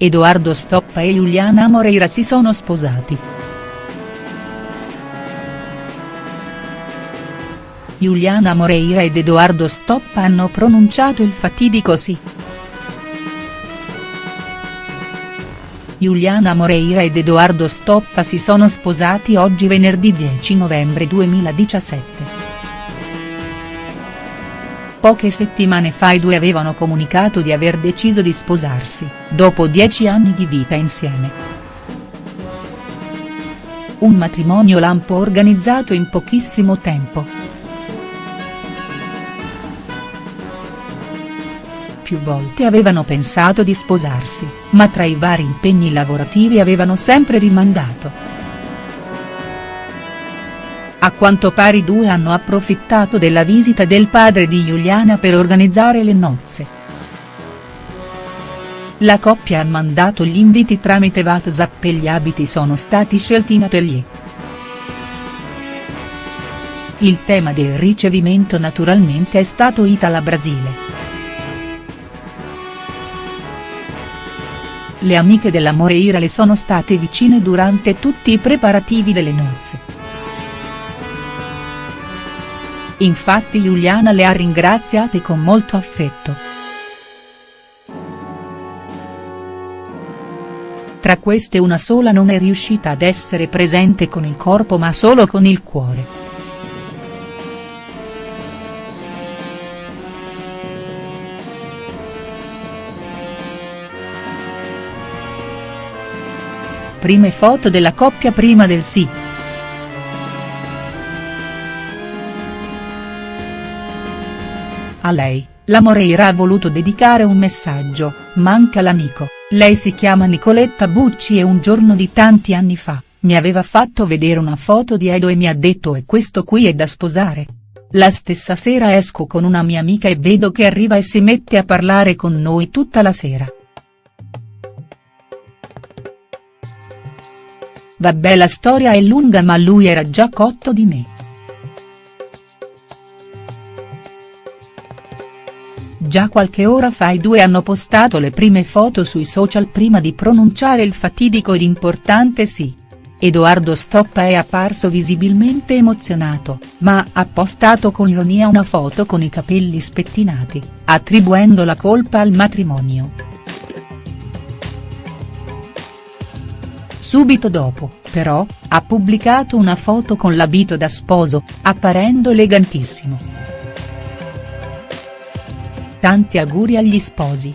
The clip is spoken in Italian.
Edoardo Stoppa e Giuliana Moreira si sono sposati. Giuliana Moreira ed Edoardo Stoppa hanno pronunciato il fatidico sì. Giuliana Moreira ed Edoardo Stoppa si sono sposati oggi venerdì 10 novembre 2017. Poche settimane fa i due avevano comunicato di aver deciso di sposarsi, dopo dieci anni di vita insieme. Un matrimonio lampo organizzato in pochissimo tempo. più volte avevano pensato di sposarsi, ma tra i vari impegni lavorativi avevano sempre rimandato. A quanto pare i due hanno approfittato della visita del padre di Giuliana per organizzare le nozze. La coppia ha mandato gli inviti tramite WhatsApp e gli abiti sono stati scelti in atelier. Il tema del ricevimento naturalmente è stato Itala Brasile. le amiche della Moreira le sono state vicine durante tutti i preparativi delle nozze. Infatti Giuliana le ha ringraziate con molto affetto. Tra queste una sola non è riuscita ad essere presente con il corpo ma solo con il cuore. Prime foto della coppia prima del sì. A lei, la Moreira ha voluto dedicare un messaggio, manca l'amico, lei si chiama Nicoletta Bucci e un giorno di tanti anni fa, mi aveva fatto vedere una foto di Edo e mi ha detto e questo qui è da sposare. La stessa sera esco con una mia amica e vedo che arriva e si mette a parlare con noi tutta la sera. Vabbè la storia è lunga ma lui era già cotto di me. Già qualche ora fa i due hanno postato le prime foto sui social prima di pronunciare il fatidico ed importante sì. Edoardo Stoppa è apparso visibilmente emozionato, ma ha postato con ironia una foto con i capelli spettinati, attribuendo la colpa al matrimonio. Subito dopo, però, ha pubblicato una foto con l'abito da sposo, apparendo elegantissimo. Tanti auguri agli sposi.